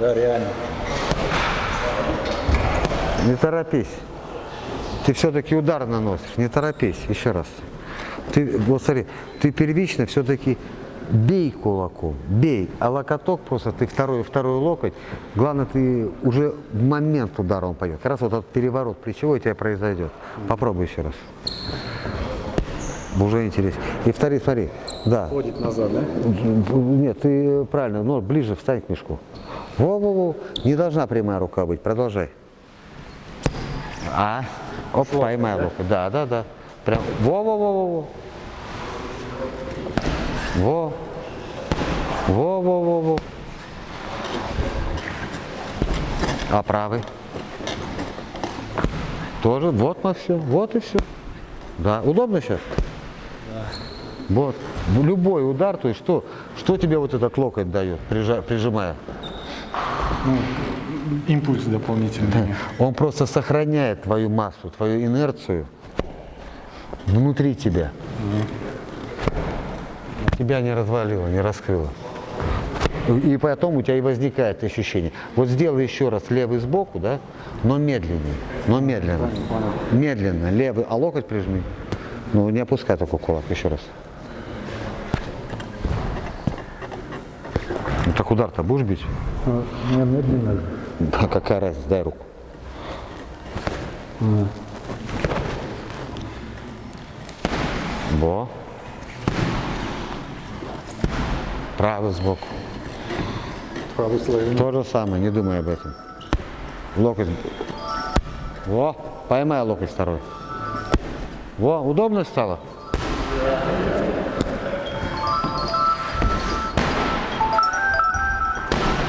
Да, реально. Не торопись. Ты все-таки удар наносишь, не торопись, еще раз. Ты, вот смотри, ты первично все-таки бей кулаком, бей, а локоток просто, ты второй, второй локоть, главное, ты уже в момент удара он пойдет. Как раз вот этот переворот плечевой у тебя произойдет. Попробуй еще раз. Уже интереснее. И второй, смотри, да. Ходит назад, да? Нет, ты правильно, но ближе встань к мешку. Во-во-во, не должна прямая рука быть, продолжай. А, оп, поймай локоть, да, да, да. Прям, во-во-во-во-во. Во. Во-во-во-во. А правый? Тоже, вот мы все, вот и все. Да, удобно сейчас? Вот. Любой удар, то есть что, что тебе вот этот локоть дает, прижимая? Ну, импульс дополнительный. Он просто сохраняет твою массу, твою инерцию внутри тебя. Тебя не развалило, не раскрыло. И потом у тебя и возникает ощущение. Вот сделай еще раз левый сбоку, да, но медленнее, но медленно. Медленно, левый, а локоть прижми. Ну, не опускай такой кулак, еще раз. Ну, так удар-то будешь бить? Не, медленно. Да, какая разница, дай руку. Во. Правый сбоку. Правый слоеный. То же самое, не думай об этом. Локоть. Во, поймай локоть второй. Во, удобно стало?